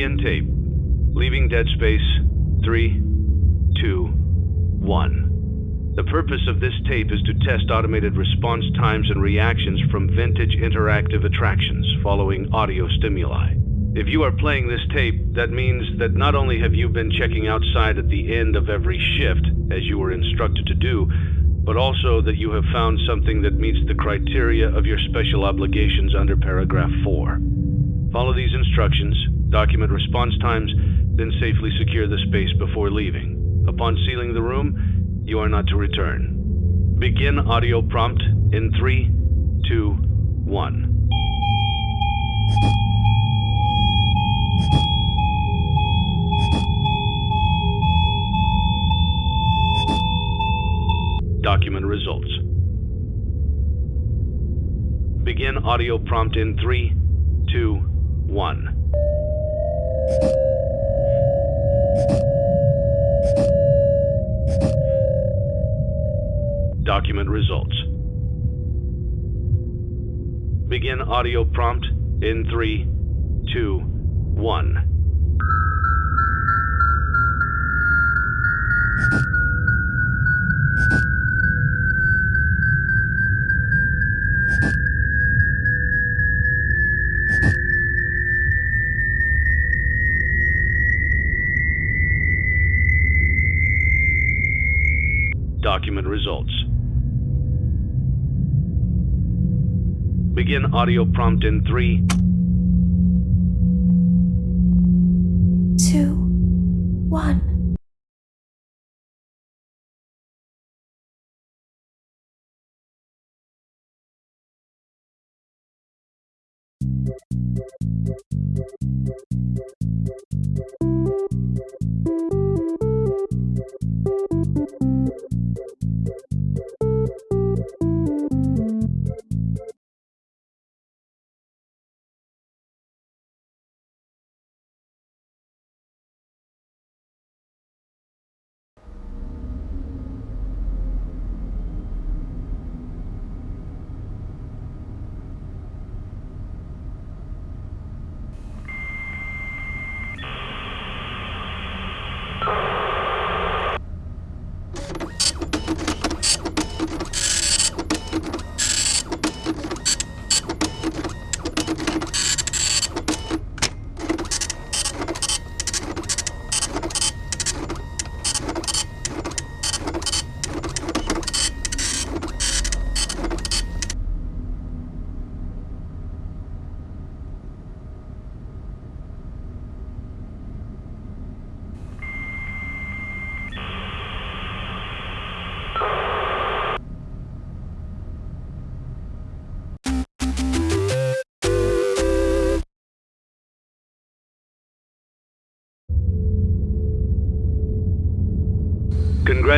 Begin tape. Leaving Dead Space. Three, two, one. The purpose of this tape is to test automated response times and reactions from vintage interactive attractions following audio stimuli. If you are playing this tape, that means that not only have you been checking outside at the end of every shift, as you were instructed to do, but also that you have found something that meets the criteria of your special obligations under paragraph 4. Follow these instructions, document response times, then safely secure the space before leaving. Upon sealing the room, you are not to return. Begin audio prompt in three, two, one. Document results. Begin audio prompt in three, two, one. Document results. Begin audio prompt in three, two, one. Begin audio prompt in three,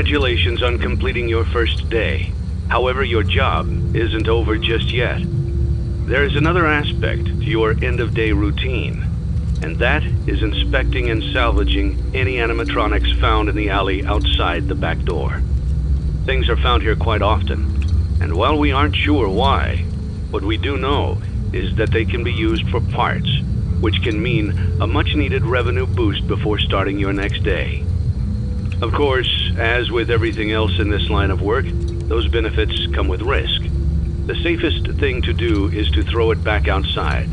Congratulations on completing your first day. However, your job isn't over just yet. There is another aspect to your end of day routine, and that is inspecting and salvaging any animatronics found in the alley outside the back door. Things are found here quite often, and while we aren't sure why, what we do know is that they can be used for parts, which can mean a much needed revenue boost before starting your next day. Of course, as with everything else in this line of work, those benefits come with risk. The safest thing to do is to throw it back outside,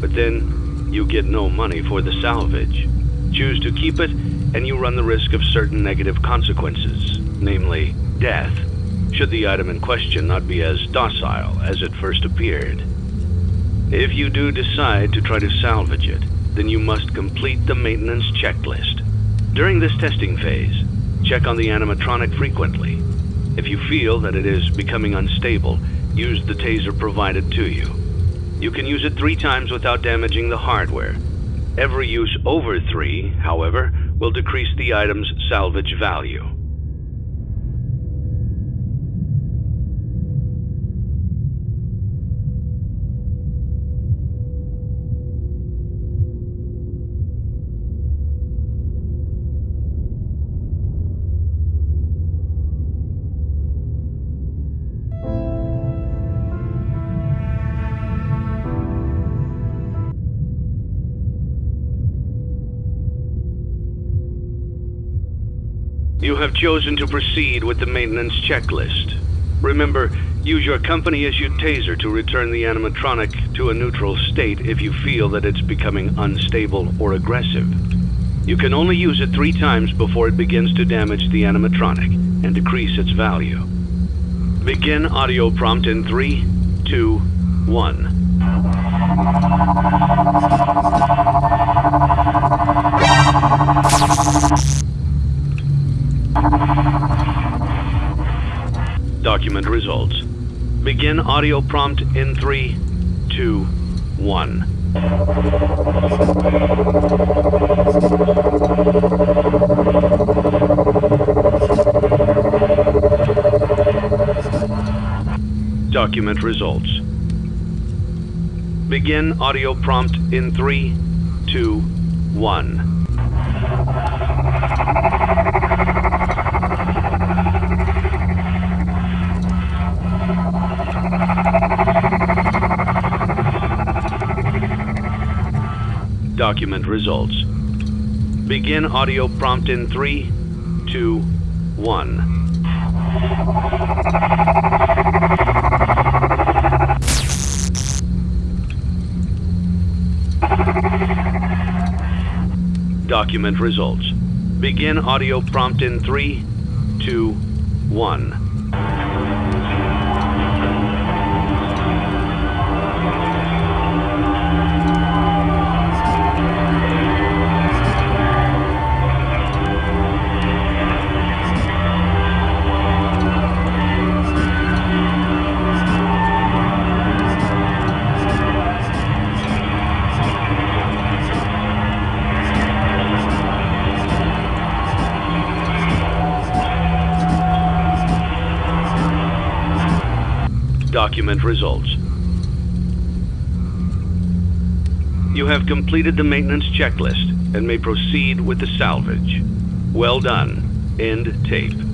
but then you get no money for the salvage. Choose to keep it, and you run the risk of certain negative consequences, namely death, should the item in question not be as docile as it first appeared. If you do decide to try to salvage it, then you must complete the maintenance checklist. During this testing phase, check on the animatronic frequently. If you feel that it is becoming unstable, use the taser provided to you. You can use it three times without damaging the hardware. Every use over three, however, will decrease the item's salvage value. You have chosen to proceed with the maintenance checklist. Remember, use your company-issued taser to return the animatronic to a neutral state if you feel that it's becoming unstable or aggressive. You can only use it three times before it begins to damage the animatronic and decrease its value. Begin audio prompt in three, two, one. Document results. Begin audio prompt in three, two, one. Document results. Begin audio prompt in three, two, one. Document results. Begin audio prompt in three, two, one. Document results. Begin audio prompt in three, two, one. Document results. You have completed the maintenance checklist and may proceed with the salvage. Well done. End tape.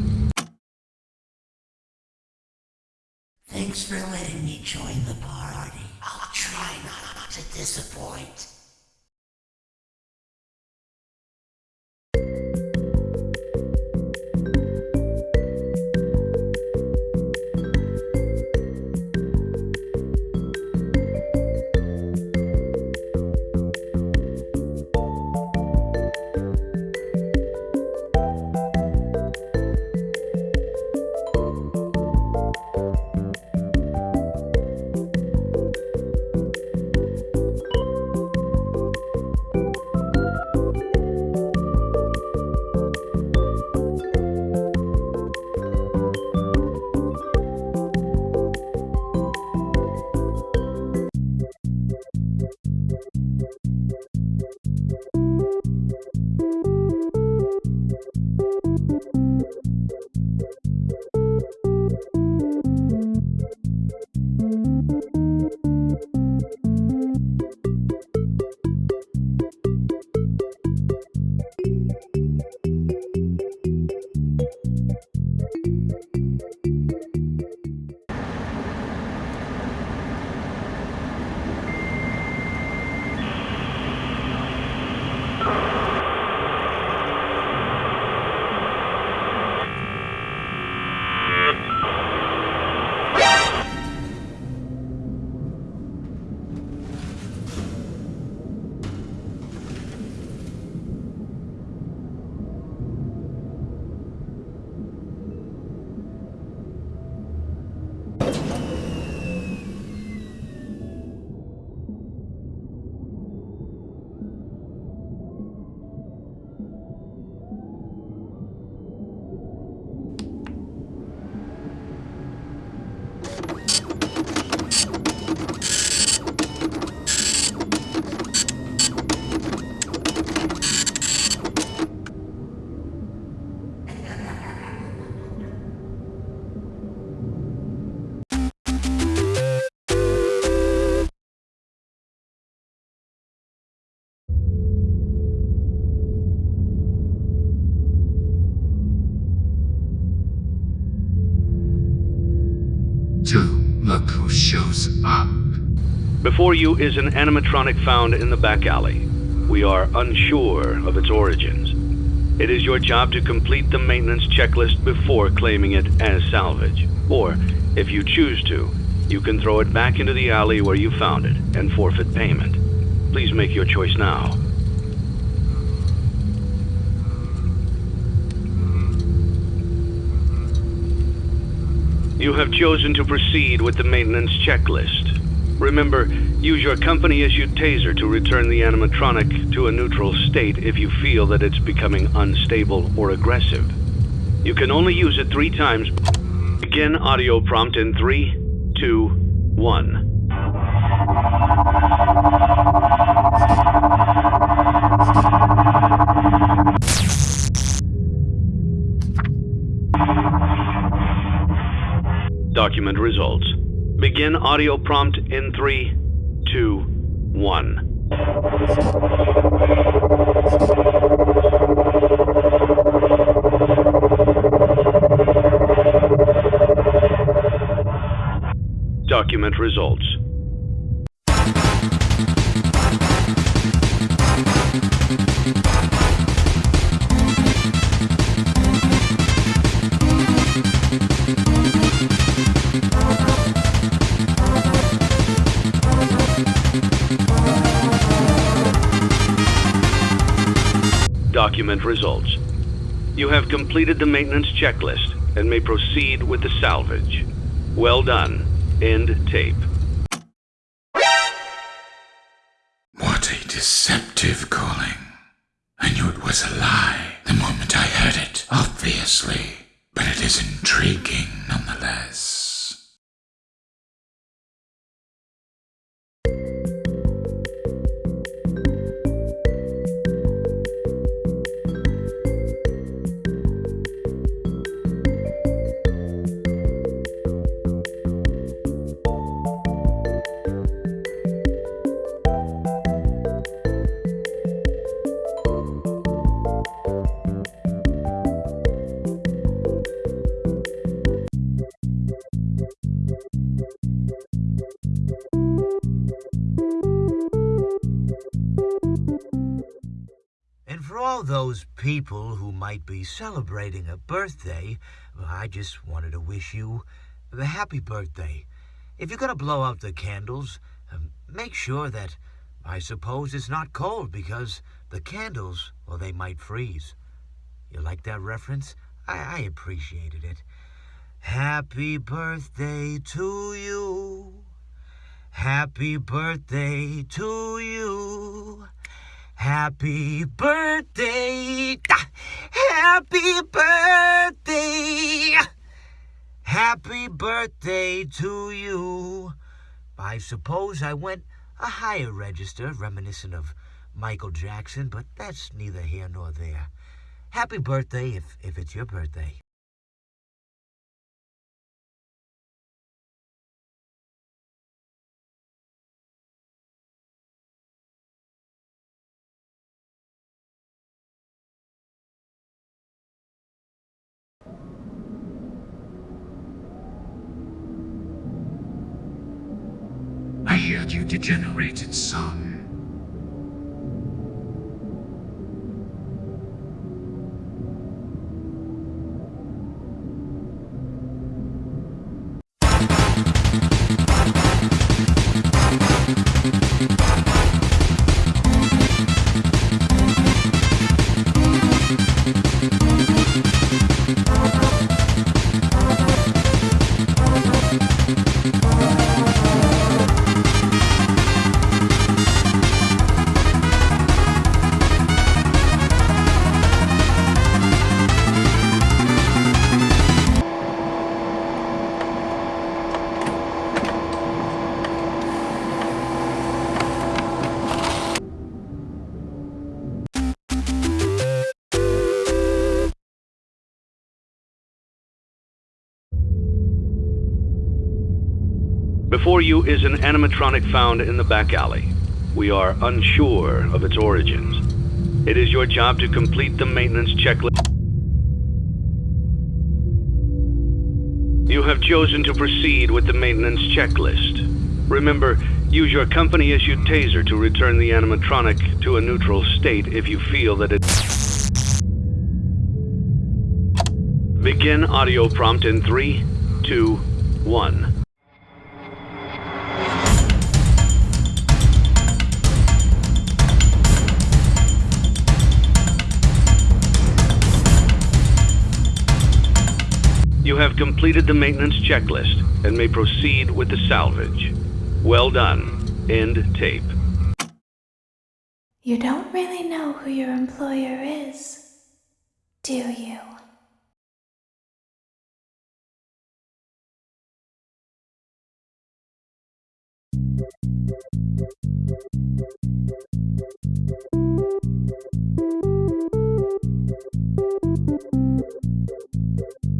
Dude, look who shows up. Before you is an animatronic found in the back alley. We are unsure of its origins. It is your job to complete the maintenance checklist before claiming it as salvage. Or, if you choose to, you can throw it back into the alley where you found it and forfeit payment. Please make your choice now. You have chosen to proceed with the maintenance checklist. Remember, use your company-issued taser to return the animatronic to a neutral state if you feel that it's becoming unstable or aggressive. You can only use it three times. Begin audio prompt in three, two, one. assignment results. Begin audio prompt in 3, 2, 1. Document results. You have completed the maintenance checklist and may proceed with the salvage. Well done. End tape. What a deceptive calling. I knew it was a lie the moment I heard it, obviously. But it is intriguing nonetheless. Those people who might be celebrating a birthday, I just wanted to wish you a happy birthday. If you're going to blow out the candles, um, make sure that, I suppose, it's not cold because the candles, well, they might freeze. You like that reference? I, I appreciated it. Happy birthday to you. Happy birthday to you. Happy birthday. Happy birthday. Happy birthday to you. I suppose I went a higher register reminiscent of Michael Jackson, but that's neither here nor there. Happy birthday if, if it's your birthday. I heard you degenerated son. You is an animatronic found in the back alley. We are unsure of its origins. It is your job to complete the maintenance checklist. You have chosen to proceed with the maintenance checklist. Remember, use your company-issued taser to return the animatronic to a neutral state if you feel that it... Begin audio prompt in three, two, one. You have completed the maintenance checklist and may proceed with the salvage. Well done. End tape. You don't really know who your employer is, do you?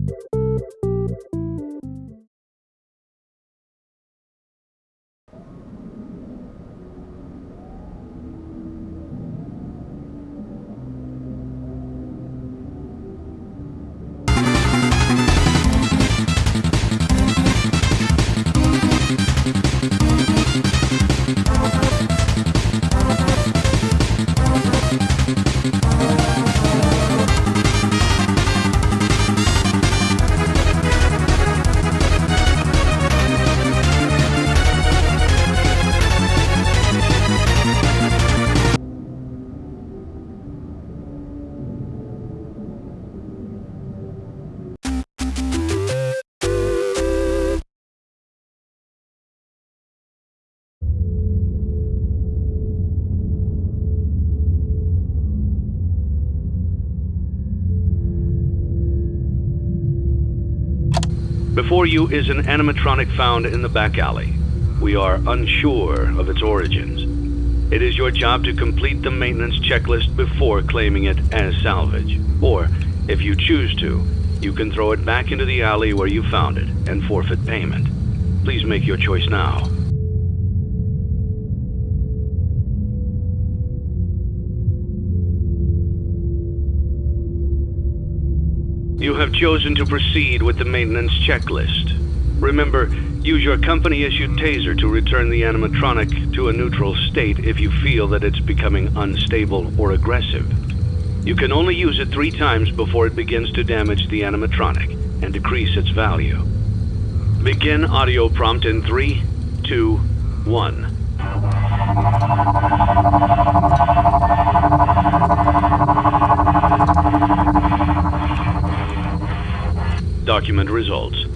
Before you is an animatronic found in the back alley. We are unsure of its origins. It is your job to complete the maintenance checklist before claiming it as salvage. Or, if you choose to, you can throw it back into the alley where you found it and forfeit payment. Please make your choice now. You have chosen to proceed with the maintenance checklist. Remember, use your company-issued taser to return the animatronic to a neutral state if you feel that it's becoming unstable or aggressive. You can only use it three times before it begins to damage the animatronic and decrease its value. Begin audio prompt in three, two, one. Document results.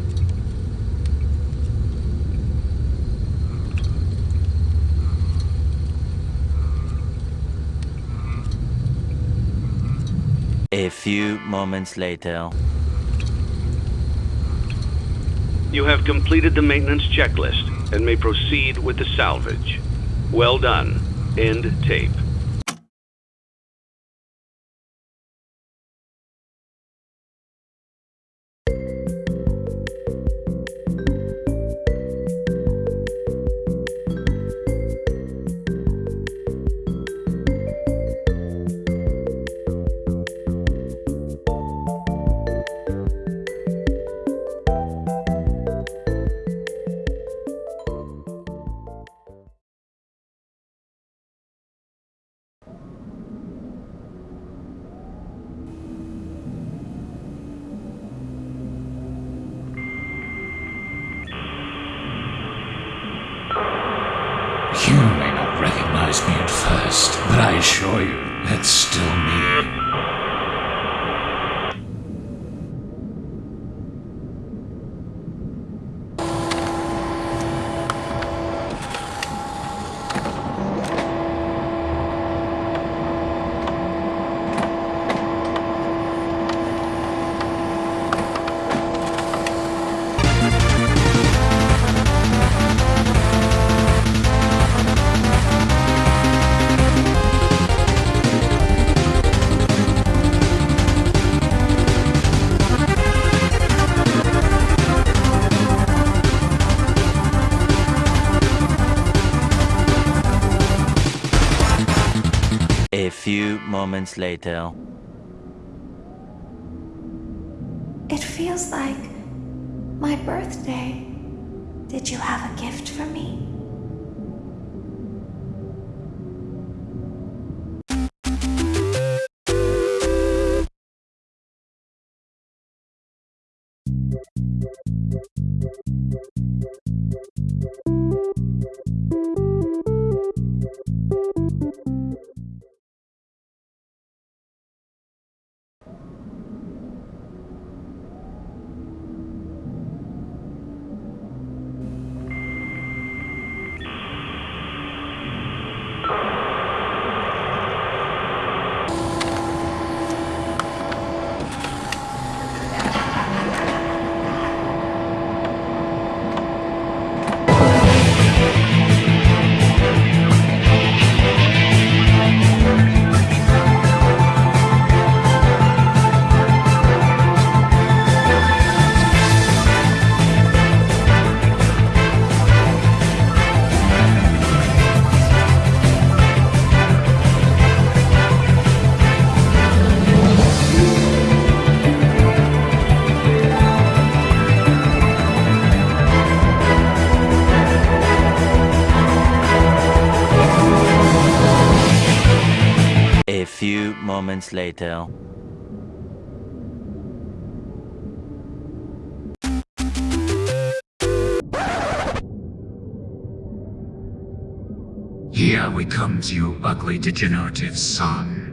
A few moments later. You have completed the maintenance checklist and may proceed with the salvage. Well done. End tape. A few moments later. It feels like My birthday. Did you have a gift for me? A few moments later. Here we come to you, ugly degenerative son.